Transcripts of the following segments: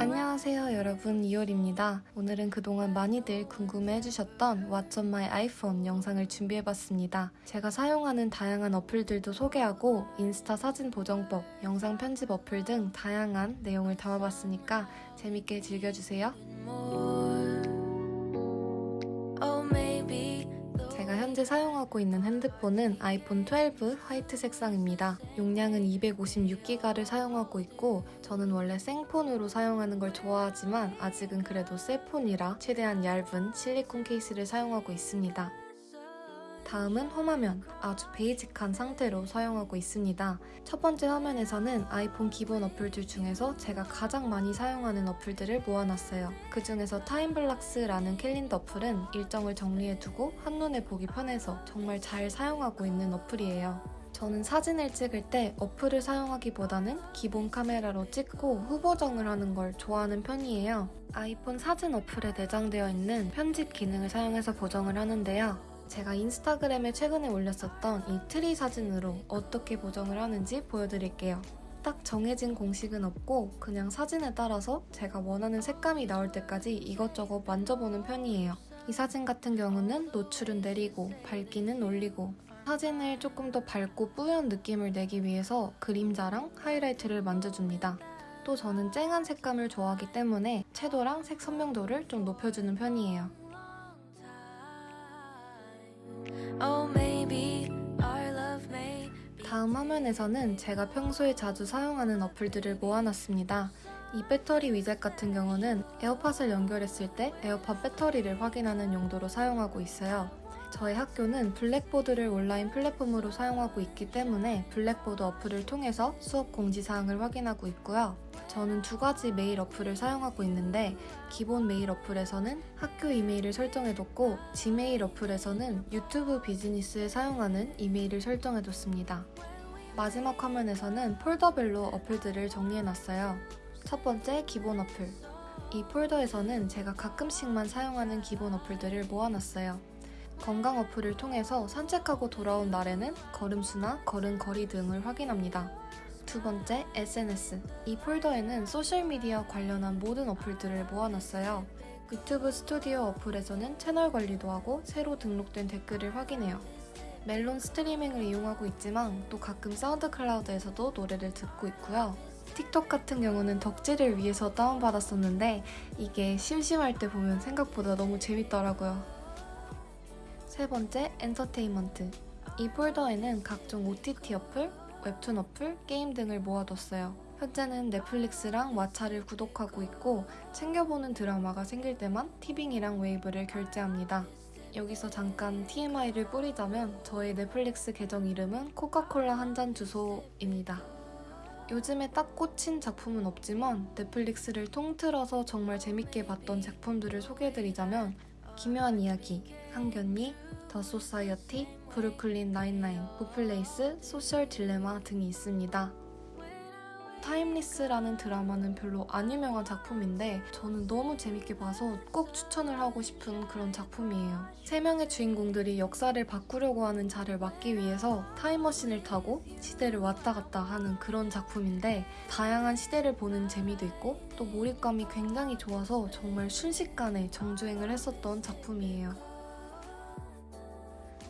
안녕하세요 여러분 이효리입니다. 오늘은 그동안 많이들 궁금해 해주셨던 What's on my iPhone 영상을 준비해봤습니다. 제가 사용하는 다양한 어플들도 소개하고 인스타 사진 보정법, 영상 편집 어플 등 다양한 내용을 담아봤으니까 재밌게 즐겨주세요. 현재 사용하고 있는 핸드폰은 아이폰 12 화이트 색상입니다. 용량은 256기가를 사용하고 있고 저는 원래 생폰으로 사용하는 걸 좋아하지만 아직은 그래도 새 폰이라 최대한 얇은 실리콘 케이스를 사용하고 있습니다. 다음은 홈화면, 아주 basic한 상태로 사용하고 있습니다. 첫 번째 화면에서는 아이폰 기본 어플들 중에서 제가 가장 많이 사용하는 어플들을 모아놨어요. 그 중에서 타임블락스라는 캘린더 어플은 일정을 정리해두고 한눈에 보기 편해서 정말 잘 사용하고 있는 어플이에요. 저는 사진을 찍을 때 어플을 사용하기보다는 기본 카메라로 찍고 후보정을 하는 걸 좋아하는 편이에요. 아이폰 사진 어플에 내장되어 있는 편집 기능을 사용해서 보정을 하는데요. 제가 인스타그램에 최근에 올렸었던 이 트리 사진으로 어떻게 보정을 하는지 보여드릴게요. 딱 정해진 공식은 없고 그냥 사진에 따라서 제가 원하는 색감이 나올 때까지 이것저것 만져보는 편이에요. 이 사진 같은 경우는 노출은 내리고 밝기는 올리고 사진을 조금 더 밝고 뿌연 느낌을 내기 위해서 그림자랑 하이라이트를 만져줍니다. 또 저는 쨍한 색감을 좋아하기 때문에 채도랑 색 선명도를 좀 높여주는 편이에요. 다음 화면에서는 제가 평소에 자주 사용하는 어플들을 모아놨습니다. 이 배터리 위젯 같은 경우는 에어팟을 연결했을 때 에어팟 배터리를 확인하는 용도로 사용하고 있어요. 저희 학교는 블랙보드를 온라인 플랫폼으로 사용하고 있기 때문에 블랙보드 어플을 통해서 수업 공지사항을 확인하고 있고요. 저는 두 가지 메일 어플을 사용하고 있는데 기본 메일 어플에서는 학교 이메일을 설정해뒀고 지메일 어플에서는 유튜브 비즈니스에 사용하는 이메일을 설정해뒀습니다. 마지막 화면에서는 폴더별로 어플들을 정리해놨어요. 첫 번째 기본 어플. 이 폴더에서는 제가 가끔씩만 사용하는 기본 어플들을 모아놨어요. 건강 어플을 통해서 산책하고 돌아온 날에는 걸음수나 걸음거리 등을 확인합니다. 두 번째, SNS. 이 폴더에는 소셜미디어 관련한 모든 어플들을 모아놨어요. 유튜브 스튜디오 어플에서는 채널 관리도 하고 새로 등록된 댓글을 확인해요. 멜론 스트리밍을 이용하고 있지만 또 가끔 사운드 클라우드에서도 노래를 듣고 있고요. 틱톡 같은 경우는 덕질을 위해서 다운받았었는데 이게 심심할 때 보면 생각보다 너무 재밌더라고요. 세 번째, 엔터테인먼트. 이 폴더에는 각종 OTT 어플, 웹툰 어플, 게임 등을 모아뒀어요. 현재는 넷플릭스랑 왓챠를 구독하고 있고 챙겨보는 드라마가 생길 때만 티빙이랑 웨이브를 결제합니다. 여기서 잠깐 TMI를 뿌리자면 저의 넷플릭스 계정 이름은 코카콜라 한 잔 주소입니다. 요즘에 딱 꽂힌 작품은 없지만 넷플릭스를 통틀어서 정말 재밌게 봤던 작품들을 소개해드리자면 기묘한 이야기, 상견니, 더 소사이어티, 브루클린 나인나인, 굿플레이스, 소셜 딜레마 등이 있습니다. 타임리스라는 드라마는 별로 안 유명한 작품인데 저는 너무 재밌게 봐서 꼭 추천을 하고 싶은 그런 작품이에요. 세 명의 주인공들이 역사를 바꾸려고 하는 자를 막기 위해서 타임머신을 타고 시대를 왔다 갔다 하는 그런 작품인데 다양한 시대를 보는 재미도 있고 또 몰입감이 굉장히 좋아서 정말 순식간에 정주행을 했었던 작품이에요.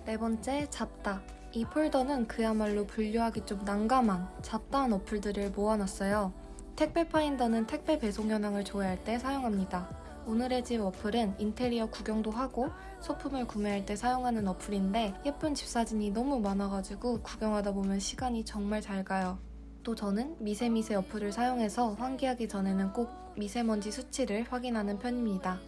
네 번째, 잡다. 이 폴더는 그야말로 분류하기 좀 난감한 잡다한 어플들을 모아놨어요. 택배 파인더는 택배 배송 현황을 조회할 때 사용합니다. 오늘의 집 어플은 인테리어 구경도 하고 소품을 구매할 때 사용하는 어플인데 예쁜 집 사진이 너무 많아가지고 구경하다 보면 시간이 정말 잘 가요. 또 저는 미세미세 어플을 사용해서 환기하기 전에는 꼭 미세먼지 수치를 확인하는 편입니다.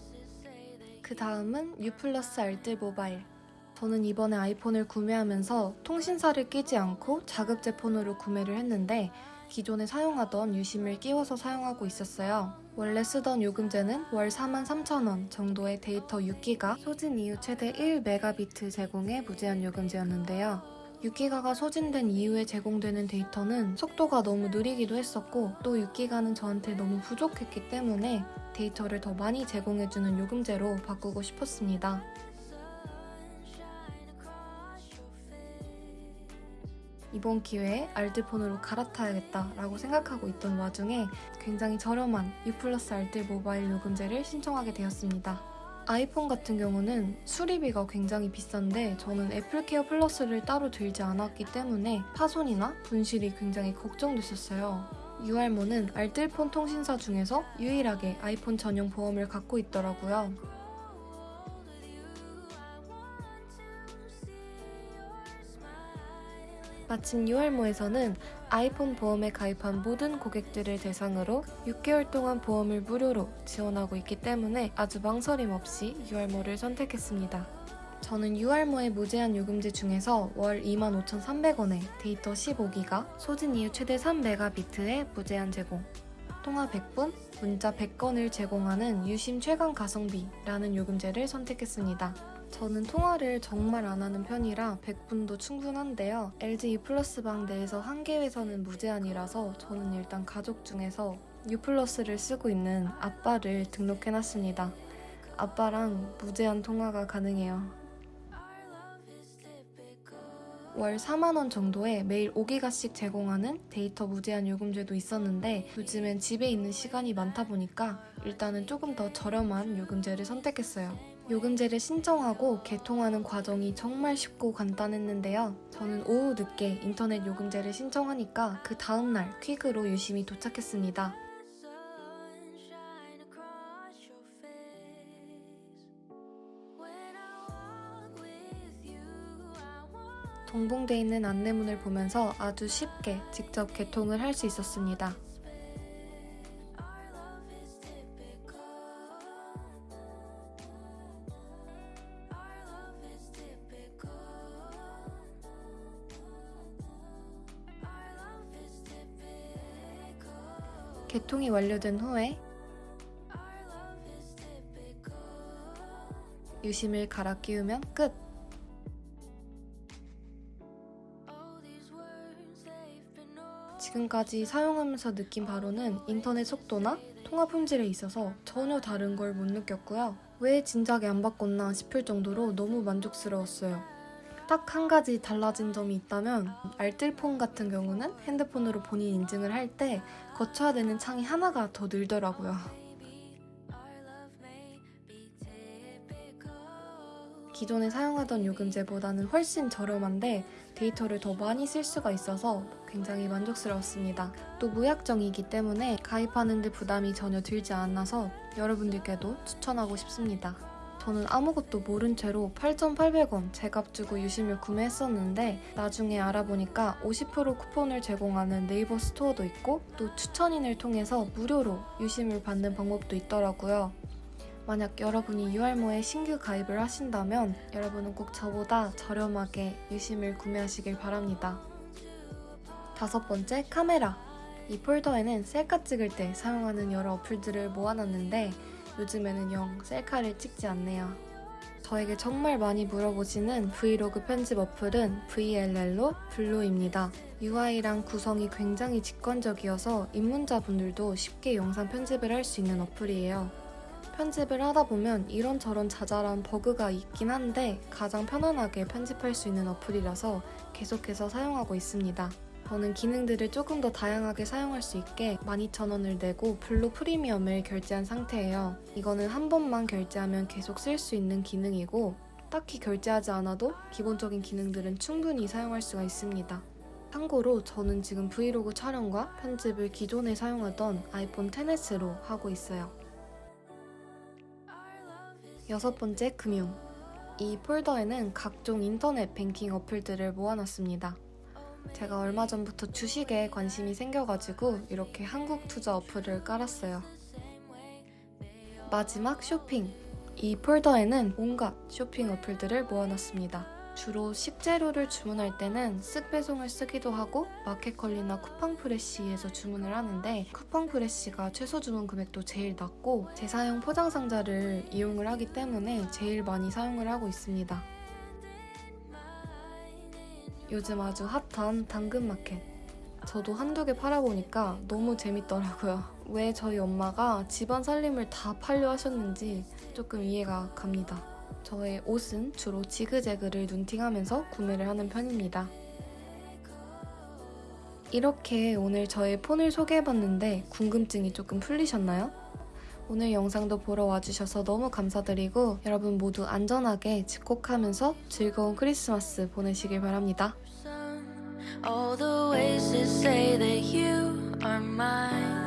그 다음은 U 플러스 알뜰 모바일. 저는 이번에 아이폰을 구매하면서 통신사를 끼지 않고 자급제 폰으로 구매를 했는데 기존에 사용하던 유심을 끼워서 사용하고 있었어요. 원래 쓰던 요금제는 월 43,000원 정도의 데이터 6기가 소진 이후 최대 1메가비트 제공의 무제한 요금제였는데요. 6기가가 소진된 이후에 제공되는 데이터는 속도가 너무 느리기도 했었고 또 6기가는 저한테 너무 부족했기 때문에 데이터를 더 많이 제공해주는 요금제로 바꾸고 싶었습니다. 이번 기회에 알뜰폰으로 갈아타야겠다 라고 생각하고 있던 와중에 굉장히 저렴한 U 플러스 알뜰 모바일 요금제를 신청하게 되었습니다. 아이폰 같은 경우는 수리비가 굉장히 비싼데 저는 애플케어 플러스를 따로 들지 않았기 때문에 파손이나 분실이 굉장히 걱정됐었어요. 유알모는 알뜰폰 통신사 중에서 유일하게 아이폰 전용 보험을 갖고 있더라고요. 마침 유알모에서는 아이폰 보험에 가입한 모든 고객들을 대상으로 6개월 동안 보험을 무료로 지원하고 있기 때문에 아주 망설임 없이 유알모를 선택했습니다. 저는 유알모의 무제한 요금제 중에서 월 25,300원에 데이터 15기가, 소진 이후 최대 3메가비트의 무제한 제공, 통화 100분, 문자 100건을 제공하는 유심 최강 가성비라는 요금제를 선택했습니다. 저는 통화를 정말 안 하는 편이라 100분도 충분한데요. LG U 플러스 방 내에서 한 개 회선은 무제한이라서 저는 일단 가족 중에서 U 플러스를 쓰고 있는 아빠를 등록해놨습니다. 아빠랑 무제한 통화가 가능해요. 월 4만원 정도에 매일 5기가씩 제공하는 데이터 무제한 요금제도 있었는데 요즘엔 집에 있는 시간이 많다 보니까 일단은 조금 더 저렴한 요금제를 선택했어요. 요금제를 신청하고 개통하는 과정이 정말 쉽고 간단했는데요. 저는 오후 늦게 인터넷 요금제를 신청하니까 그 다음날 퀵으로 유심히 도착했습니다. 동봉돼 있는 안내문을 보면서 아주 쉽게 직접 개통을 할 수 있었습니다. 개통이 완료된 후에. 유심을 갈아 끼우면 끝! 지금까지 사용하면서 느낀 바로는 인터넷 속도나 통화 품질에 있어서 전혀 다른 걸 못 느꼈고요. 왜 진작에 안 바꿨나 싶을 정도로 너무 만족스러웠어요. 딱 한 가지 달라진 점이 있다면 알뜰폰 같은 경우는 핸드폰으로 본인 인증을 할 때 거쳐야 되는 창이 하나가 더 늘더라고요. 기존에 사용하던 요금제보다는 훨씬 저렴한데 데이터를 더 많이 쓸 수가 있어서 굉장히 만족스러웠습니다. 또 무약정이기 때문에 가입하는데 부담이 전혀 들지 않아서 여러분들께도 추천하고 싶습니다. 저는 아무것도 모른 채로 8,800원 제값 주고 유심을 구매했었는데 나중에 알아보니까 50% 쿠폰을 제공하는 네이버 스토어도 있고 또 추천인을 통해서 무료로 유심을 받는 방법도 있더라고요. 만약 여러분이 유알모에 신규 가입을 하신다면 여러분은 꼭 저보다 저렴하게 유심을 구매하시길 바랍니다. 다섯 번째, 카메라. 이 폴더에는 셀카 찍을 때 사용하는 여러 어플들을 모아놨는데 요즘에는 영 셀카를 찍지 않네요. 저에게 정말 많이 물어보시는 브이로그 편집 어플은 VLLO 블로입니다. UI랑 구성이 굉장히 직관적이어서 입문자분들도 쉽게 영상 편집을 할 수 있는 어플이에요. 편집을 하다 보면 이런저런 자잘한 버그가 있긴 한데 가장 편안하게 편집할 수 있는 어플이라서 계속해서 사용하고 있습니다. 저는 기능들을 조금 더 다양하게 사용할 수 있게 12,000원을 내고 블로 프리미엄을 결제한 상태예요. 이거는 한 번만 결제하면 계속 쓸 수 있는 기능이고 딱히 결제하지 않아도 기본적인 기능들은 충분히 사용할 수가 있습니다. 참고로 저는 지금 브이로그 촬영과 편집을 기존에 사용하던 아이폰 10s로 하고 있어요. 여섯 번째, 금융. 이 폴더에는 각종 인터넷 뱅킹 어플들을 모아놨습니다. 제가 얼마 전부터 주식에 관심이 생겨가지고 이렇게 한국 투자 어플을 깔았어요. 마지막 쇼핑. 이 폴더에는 온갖 쇼핑 어플들을 모아놨습니다. 주로 식재료를 주문할 때는 쓱 배송을 쓰기도 하고 마켓컬리나 쿠팡프레쉬에서 주문을 하는데 쿠팡프레쉬가 최소 주문 금액도 제일 낮고 재사용 포장 상자를 이용을 하기 때문에 제일 많이 사용을 하고 있습니다. 요즘 아주 핫한 당근마켓. 저도 한두 개 팔아보니까 너무 재밌더라고요. 왜 저희 엄마가 집안 살림을 다 팔려 하셨는지 조금 이해가 갑니다. 저의 옷은 주로 지그재그를 눈팅하면서 구매를 하는 편입니다. 이렇게 오늘 저의 폰을 소개해봤는데 궁금증이 조금 풀리셨나요? 오늘 영상도 보러 와주셔서 너무 감사드리고 여러분 모두 안전하게 집콕하면서 즐거운 크리스마스 보내시길 바랍니다. All the ways to say that you are mine